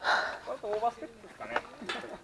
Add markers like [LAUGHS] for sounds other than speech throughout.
あとオーバーステップですかね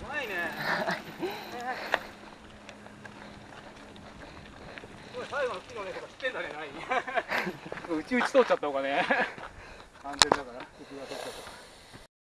うまいねすごい最後の木の根とか知ってんだねない [LAUGHS] うちうち通っちゃった方がね。安全だから敵が通っちゃった。